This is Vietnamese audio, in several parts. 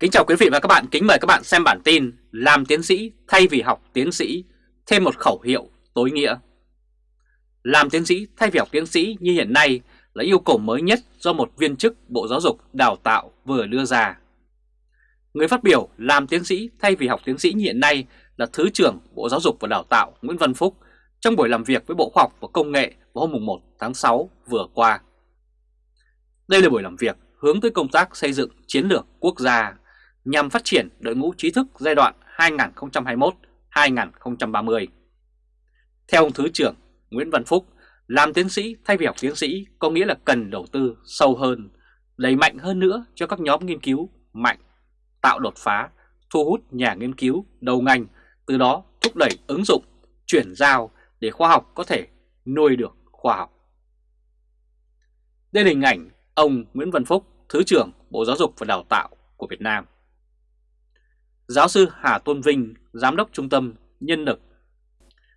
Kính chào quý vị và các bạn, kính mời các bạn xem bản tin Làm tiến sĩ thay vì học tiến sĩ, thêm một khẩu hiệu tối nghĩa Làm tiến sĩ thay vì học tiến sĩ như hiện nay là yêu cầu mới nhất do một viên chức Bộ Giáo dục Đào tạo vừa đưa ra Người phát biểu làm tiến sĩ thay vì học tiến sĩ như hiện nay là Thứ trưởng Bộ Giáo dục và Đào tạo Nguyễn Văn Phúc trong buổi làm việc với Bộ Khoa học và Công nghệ vào hôm 1 tháng 6 vừa qua. Đây là buổi làm việc hướng tới công tác xây dựng chiến lược quốc gia nhằm phát triển đội ngũ trí thức giai đoạn 2021-2030. Theo ông Thứ trưởng Nguyễn Văn Phúc, làm tiến sĩ thay vì học tiến sĩ có nghĩa là cần đầu tư sâu hơn, đẩy mạnh hơn nữa cho các nhóm nghiên cứu mạnh, tạo đột phá, thu hút nhà nghiên cứu đầu ngành, từ đó thúc đẩy ứng dụng, chuyển giao để khoa học có thể nuôi được khoa học. Đây là hình ảnh ông Nguyễn Văn Phúc, Thứ trưởng Bộ Giáo dục và Đào tạo của Việt Nam. Giáo sư Hà Tôn Vinh, Giám đốc Trung tâm Nhân lực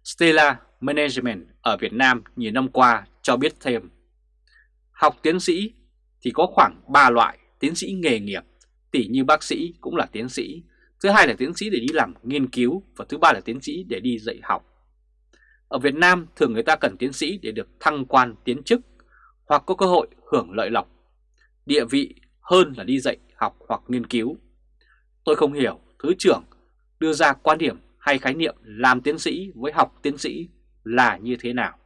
Stella Management ở Việt Nam nhiều năm qua cho biết thêm. Học tiến sĩ thì có khoảng 3 loại tiến sĩ nghề nghiệp, tỉ như bác sĩ cũng là tiến sĩ, thứ hai là tiến sĩ để đi làm nghiên cứu và thứ ba là tiến sĩ để đi dạy học. Ở Việt Nam thường người ta cần tiến sĩ để được thăng quan tiến chức hoặc có cơ hội hưởng lợi lộc, địa vị hơn là đi dạy học hoặc nghiên cứu. Tôi không hiểu Thứ trưởng đưa ra quan điểm hay khái niệm làm tiến sĩ với học tiến sĩ là như thế nào.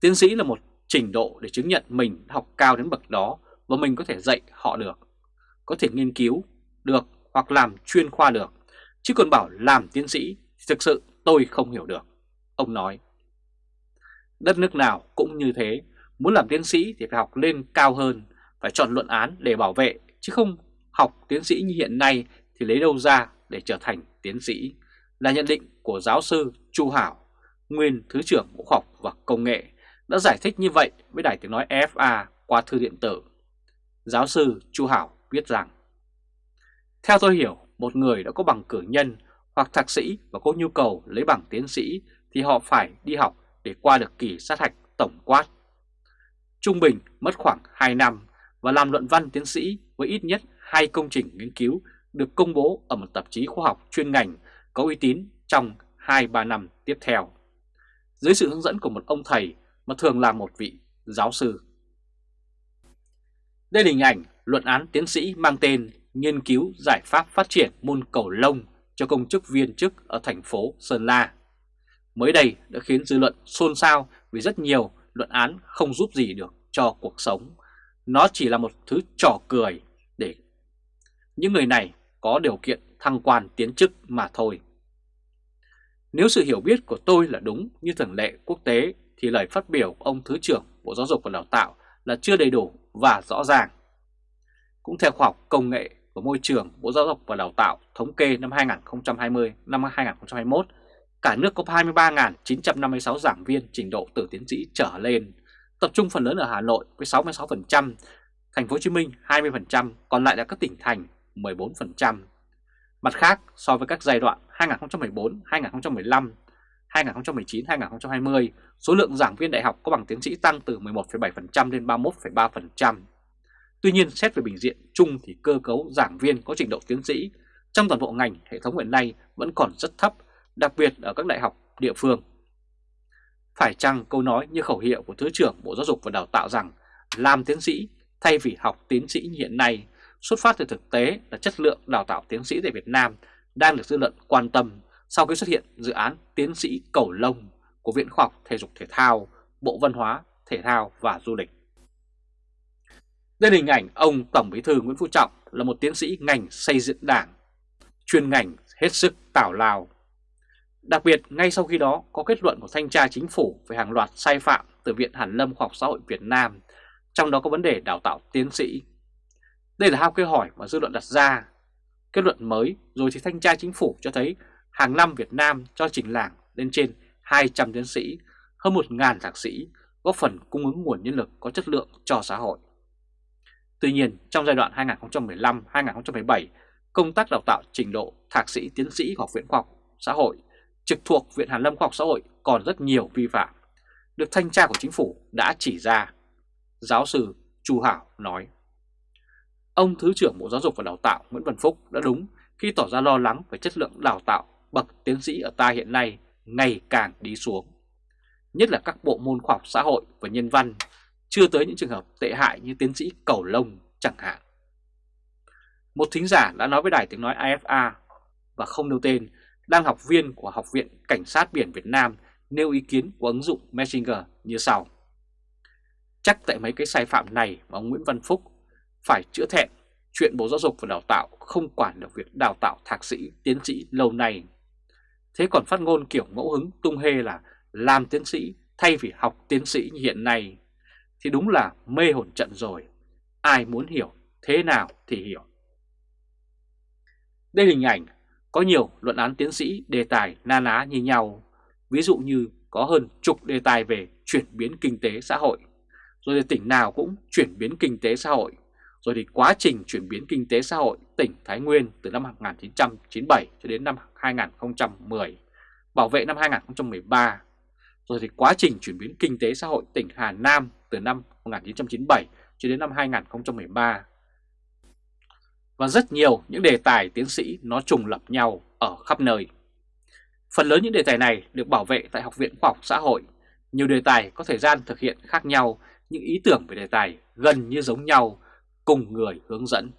Tiến sĩ là một trình độ để chứng nhận mình học cao đến bậc đó và mình có thể dạy họ được, có thể nghiên cứu được hoặc làm chuyên khoa được, chứ còn bảo làm tiến sĩ thì thực sự tôi không hiểu được, ông nói. Đất nước nào cũng như thế, muốn làm tiến sĩ thì phải học lên cao hơn, phải chọn luận án để bảo vệ, chứ không học tiến sĩ như hiện nay thì lấy đâu ra để trở thành tiến sĩ là nhận định của giáo sư Chu Hảo, nguyên Thứ trưởng Bộ Khoa học và Công nghệ đã giải thích như vậy với Đài Tiếng Nói FA qua thư điện tử. Giáo sư Chu Hảo viết rằng Theo tôi hiểu, một người đã có bằng cử nhân hoặc thạc sĩ và có nhu cầu lấy bằng tiến sĩ thì họ phải đi học để qua được kỳ sát hạch tổng quát. Trung bình mất khoảng 2 năm và làm luận văn tiến sĩ với ít nhất hai công trình nghiên cứu được công bố ở một tạp chí khoa học chuyên ngành có uy tín trong 2-3 năm tiếp theo. Dưới sự hướng dẫn của một ông thầy mà thường là một vị giáo sư. Đây là hình ảnh luận án tiến sĩ mang tên Nghiên cứu giải pháp phát triển môn cầu lông cho công chức viên chức ở thành phố Sơn La. Mới đây đã khiến dư luận xôn xao vì rất nhiều luận án không giúp gì được cho cuộc sống. Nó chỉ là một thứ trò cười để những người này có điều kiện thăng quan tiến chức mà thôi. Nếu sự hiểu biết của tôi là đúng như thường lệ quốc tế thì lời phát biểu của ông Thứ trưởng Bộ Giáo dục và Đào tạo là chưa đầy đủ và rõ ràng. Cũng theo khoa học công nghệ của môi trường Bộ Giáo dục và Đào tạo thống kê năm 2020 năm 2021, cả nước có 23.956 giảng viên trình độ từ tiến sĩ trở lên, tập trung phần lớn ở Hà Nội với 66%, Thành phố Hồ Chí Minh 20%, còn lại là các tỉnh thành 14%. Mặt khác, so với các giai đoạn 2014, 2015, 2019, 2020, số lượng giảng viên đại học có bằng tiến sĩ tăng từ 11,7% lên 31,3%. Tuy nhiên, xét về bình diện chung thì cơ cấu giảng viên có trình độ tiến sĩ trong toàn bộ ngành hệ thống hiện nay vẫn còn rất thấp, đặc biệt ở các đại học địa phương. Phải chăng câu nói như khẩu hiệu của Thứ trưởng Bộ Giáo dục và Đào tạo rằng làm tiến sĩ thay vì học tiến sĩ như hiện nay xuất phát từ thực tế là chất lượng đào tạo tiến sĩ tại Việt Nam đang được dư luận quan tâm sau khi xuất hiện dự án tiến sĩ cầu lông của Viện Khoa học Thể dục Thể thao, Bộ Văn hóa, Thể thao và Du lịch. Đây là hình ảnh ông Tổng Bí thư Nguyễn Phú Trọng là một tiến sĩ ngành xây dựng đảng, chuyên ngành hết sức tảo lao. Đặc biệt, ngay sau khi đó có kết luận của Thanh tra Chính phủ về hàng loạt sai phạm từ Viện Hàn Lâm Khoa học Xã hội Việt Nam, trong đó có vấn đề đào tạo tiến sĩ đây là hai câu hỏi mà dư luận đặt ra. Kết luận mới rồi thì thanh tra chính phủ cho thấy hàng năm Việt Nam cho trình làng lên trên 200 tiến sĩ, hơn 1.000 thạc sĩ, góp phần cung ứng nguồn nhân lực có chất lượng cho xã hội. Tuy nhiên, trong giai đoạn 2015-2017, công tác đào tạo trình độ thạc sĩ tiến sĩ Học viện Khoa học Xã hội trực thuộc Viện Hàn Lâm Khoa học Xã hội còn rất nhiều vi phạm, được thanh tra của chính phủ đã chỉ ra. Giáo sư Chu Hảo nói ông Thứ trưởng Bộ Giáo dục và Đào tạo Nguyễn Văn Phúc đã đúng khi tỏ ra lo lắng về chất lượng đào tạo bậc tiến sĩ ở ta hiện nay ngày càng đi xuống. Nhất là các bộ môn khoa học xã hội và nhân văn, chưa tới những trường hợp tệ hại như tiến sĩ cầu lông chẳng hạn. Một thính giả đã nói với đài tiếng nói AFA và không nêu tên, đang học viên của Học viện Cảnh sát Biển Việt Nam nêu ý kiến của ứng dụng Messenger như sau. Chắc tại mấy cái sai phạm này mà ông Nguyễn Văn Phúc phải chữa thẹn chuyện Bộ Giáo dục và Đào tạo không quản được việc đào tạo thạc sĩ, tiến sĩ lâu nay. Thế còn phát ngôn kiểu ngẫu hứng tung hê là làm tiến sĩ thay vì học tiến sĩ như hiện nay thì đúng là mê hồn trận rồi. Ai muốn hiểu thế nào thì hiểu. Đây là hình ảnh có nhiều luận án tiến sĩ đề tài na ná như nhau. Ví dụ như có hơn chục đề tài về chuyển biến kinh tế xã hội. Rồi thì tỉnh nào cũng chuyển biến kinh tế xã hội. Rồi thì quá trình chuyển biến kinh tế xã hội tỉnh Thái Nguyên từ năm 1997 cho đến năm 2010, bảo vệ năm 2013. Rồi thì quá trình chuyển biến kinh tế xã hội tỉnh Hà Nam từ năm 1997 cho đến năm 2013 và rất nhiều những đề tài tiến sĩ nó trùng lập nhau ở khắp nơi. Phần lớn những đề tài này được bảo vệ tại Học viện Khoa học Xã hội. Nhiều đề tài có thời gian thực hiện khác nhau, những ý tưởng về đề tài gần như giống nhau, cùng người hướng dẫn.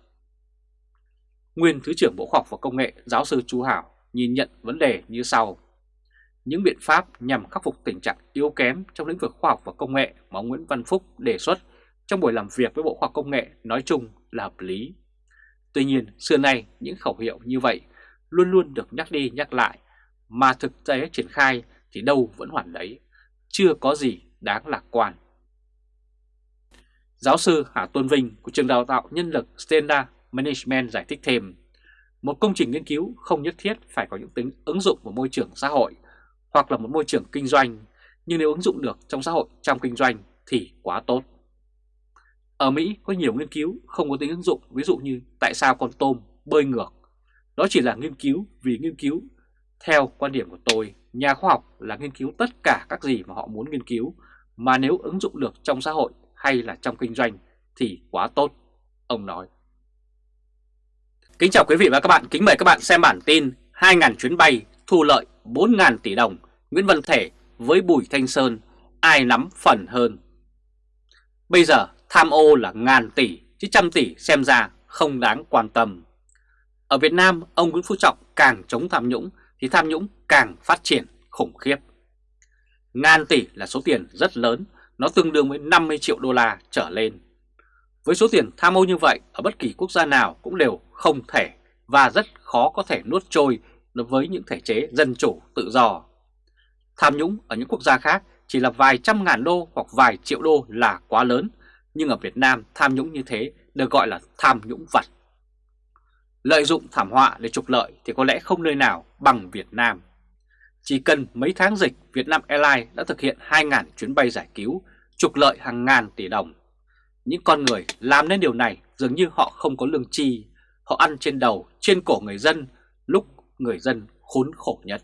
Nguyên Thứ trưởng Bộ Khoa học và Công nghệ giáo sư Chu Hảo nhìn nhận vấn đề như sau. Những biện pháp nhằm khắc phục tình trạng yếu kém trong lĩnh vực khoa học và công nghệ mà ông Nguyễn Văn Phúc đề xuất trong buổi làm việc với Bộ Khoa học Công nghệ nói chung là hợp lý Tuy nhiên, xưa nay những khẩu hiệu như vậy luôn luôn được nhắc đi nhắc lại, mà thực tế triển khai thì đâu vẫn hoàn đấy, chưa có gì đáng lạc quan. Giáo sư Hà Tuân Vinh của trường đào tạo nhân lực Stenda Management giải thích thêm, một công trình nghiên cứu không nhất thiết phải có những tính ứng dụng vào môi trường xã hội hoặc là một môi trường kinh doanh, nhưng nếu ứng dụng được trong xã hội trong kinh doanh thì quá tốt. Ở Mỹ có nhiều nghiên cứu không có tính ứng dụng, ví dụ như tại sao con tôm bơi ngược. Đó chỉ là nghiên cứu vì nghiên cứu. Theo quan điểm của tôi, nhà khoa học là nghiên cứu tất cả các gì mà họ muốn nghiên cứu, mà nếu ứng dụng được trong xã hội hay là trong kinh doanh thì quá tốt, ông nói. Kính chào quý vị và các bạn, kính mời các bạn xem bản tin 2.000 chuyến bay thu lợi 4.000 tỷ đồng, Nguyễn Văn Thể với Bùi Thanh Sơn, ai nắm phần hơn. Bây giờ Tham ô là ngàn tỷ, chứ trăm tỷ xem ra không đáng quan tâm. Ở Việt Nam, ông Nguyễn Phú Trọng càng chống tham nhũng thì tham nhũng càng phát triển khủng khiếp. Ngàn tỷ là số tiền rất lớn, nó tương đương với 50 triệu đô la trở lên. Với số tiền tham ô như vậy, ở bất kỳ quốc gia nào cũng đều không thể và rất khó có thể nuốt trôi với những thể chế dân chủ tự do. Tham nhũng ở những quốc gia khác chỉ là vài trăm ngàn đô hoặc vài triệu đô là quá lớn nhưng ở Việt Nam tham nhũng như thế được gọi là tham nhũng vật. Lợi dụng thảm họa để trục lợi thì có lẽ không nơi nào bằng Việt Nam. Chỉ cần mấy tháng dịch, việt nam Airlines đã thực hiện 2.000 chuyến bay giải cứu, trục lợi hàng ngàn tỷ đồng. Những con người làm nên điều này dường như họ không có lương chi, họ ăn trên đầu, trên cổ người dân lúc người dân khốn khổ nhất.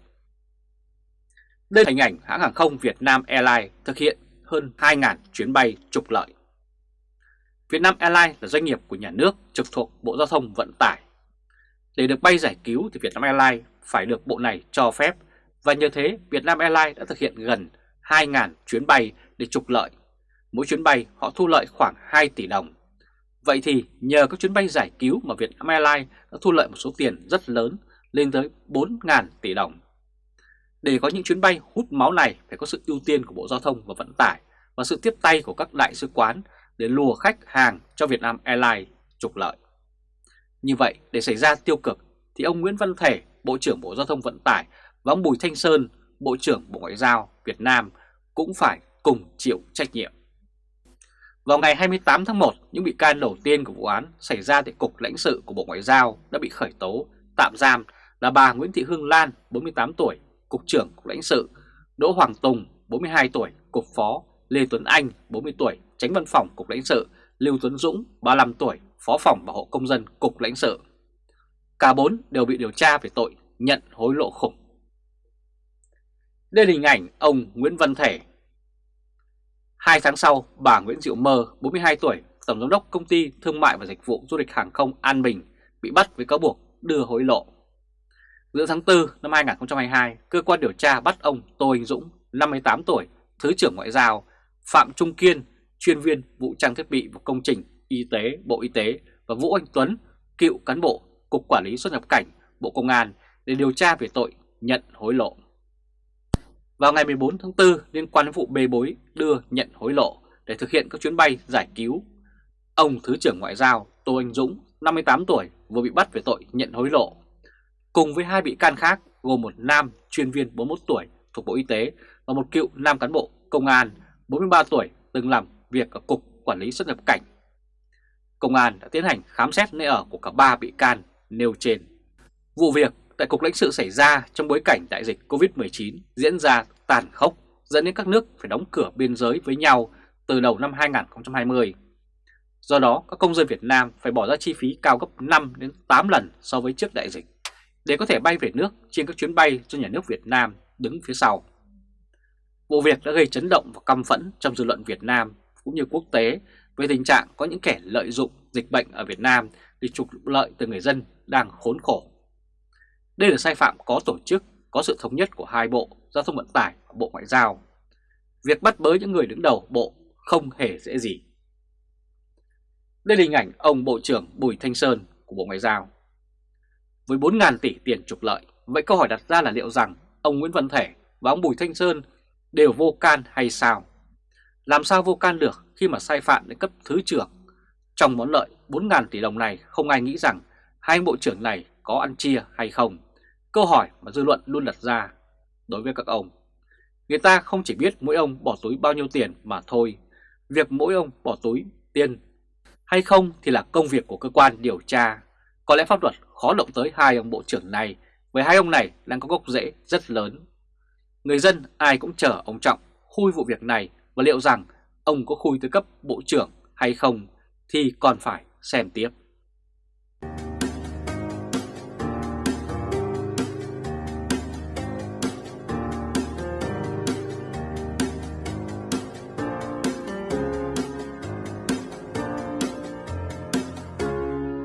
Đây là hình ảnh hãng hàng không việt nam Airlines thực hiện hơn 2.000 chuyến bay trục lợi. việt nam Airlines là doanh nghiệp của nhà nước trực thuộc Bộ Giao thông Vận tải. Để được bay giải cứu thì việt nam Airlines phải được bộ này cho phép và nhờ thế Vietnam Airlines đã thực hiện gần 2.000 chuyến bay để trục lợi. Mỗi chuyến bay họ thu lợi khoảng 2 tỷ đồng. Vậy thì nhờ các chuyến bay giải cứu mà Vietnam Airlines đã thu lợi một số tiền rất lớn lên tới 4.000 tỷ đồng. Để có những chuyến bay hút máu này phải có sự ưu tiên của Bộ Giao thông và Vận tải và sự tiếp tay của các đại sứ quán để lùa khách hàng cho Vietnam Airlines trục lợi. Như vậy, để xảy ra tiêu cực thì ông Nguyễn Văn Thể, Bộ trưởng Bộ Giao thông Vận tải và ông Bùi Thanh Sơn, Bộ trưởng Bộ Ngoại giao Việt Nam cũng phải cùng chịu trách nhiệm. Vào ngày 28 tháng 1, những bị can đầu tiên của vụ án xảy ra tại Cục lãnh sự của Bộ Ngoại giao đã bị khởi tố, tạm giam là bà Nguyễn Thị Hương Lan, 48 tuổi, Cục trưởng Cục lãnh sự, Đỗ Hoàng Tùng, 42 tuổi, Cục Phó, Lê Tuấn Anh, 40 tuổi, Tránh Văn phòng Cục lãnh sự, Lưu Tuấn Dũng, 35 tuổi, Phó phòng Bảo hộ Công dân Cục lãnh sự. Cả bốn đều bị điều tra về tội nhận hối lộ khủng. Đây là hình ảnh ông Nguyễn Văn Thể. Hai tháng sau, bà Nguyễn Diệu Mơ, 42 tuổi, Tổng Giám đốc Công ty Thương mại và Dịch vụ Du lịch Hàng không An Bình bị bắt với cáo buộc đưa hối lộ. Giữa tháng 4 năm 2022, cơ quan điều tra bắt ông Tô Anh Dũng, 58 tuổi, Thứ trưởng Ngoại giao, Phạm Trung Kiên, chuyên viên vụ trang thiết bị và công trình y tế Bộ Y tế và Vũ Anh Tuấn, cựu cán bộ Cục Quản lý xuất nhập cảnh Bộ Công an để điều tra về tội nhận hối lộ. Vào ngày 14 tháng 4 liên quan đến vụ bê bối đưa nhận hối lộ để thực hiện các chuyến bay giải cứu, ông Thứ trưởng Ngoại giao Tô Anh Dũng, 58 tuổi, vừa bị bắt về tội nhận hối lộ. Cùng với hai bị can khác gồm một nam chuyên viên 41 tuổi thuộc Bộ Y tế và một cựu nam cán bộ công an 43 tuổi từng làm việc ở Cục Quản lý xuất nhập cảnh. Công an đã tiến hành khám xét nơi ở của cả ba bị can nêu trên. Vụ việc tại Cục lãnh sự xảy ra trong bối cảnh đại dịch Covid-19 diễn ra tàn khốc dẫn đến các nước phải đóng cửa biên giới với nhau từ đầu năm 2020. Do đó, các công dân Việt Nam phải bỏ ra chi phí cao gấp 5 đến 8 lần so với trước đại dịch để có thể bay về nước trên các chuyến bay do nhà nước Việt Nam đứng phía sau. Vụ việc đã gây chấn động và căm phẫn trong dư luận Việt Nam cũng như quốc tế về tình trạng có những kẻ lợi dụng dịch bệnh ở Việt Nam để trục lợi từ người dân đang khốn khổ. Đây là sai phạm có tổ chức, có sự thống nhất của hai bộ Giao thông Vận tải và Bộ Ngoại giao. Việc bắt bớ những người đứng đầu bộ không hề dễ gì. Đây là hình ảnh ông Bộ trưởng Bùi Thanh Sơn của Bộ Ngoại giao. Với 4.000 tỷ tiền trục lợi, vậy câu hỏi đặt ra là liệu rằng ông Nguyễn Văn Thể và ông Bùi Thanh Sơn đều vô can hay sao? Làm sao vô can được khi mà sai phạm đến cấp thứ trưởng? Trong món lợi 4.000 tỷ đồng này không ai nghĩ rằng hai bộ trưởng này có ăn chia hay không? Câu hỏi mà dư luận luôn đặt ra đối với các ông. Người ta không chỉ biết mỗi ông bỏ túi bao nhiêu tiền mà thôi. Việc mỗi ông bỏ túi tiền hay không thì là công việc của cơ quan điều tra. Có lẽ pháp luật khó động tới hai ông bộ trưởng này với hai ông này đang có gốc rễ rất lớn. Người dân ai cũng chờ ông Trọng khui vụ việc này và liệu rằng ông có khui tới cấp bộ trưởng hay không thì còn phải xem tiếp.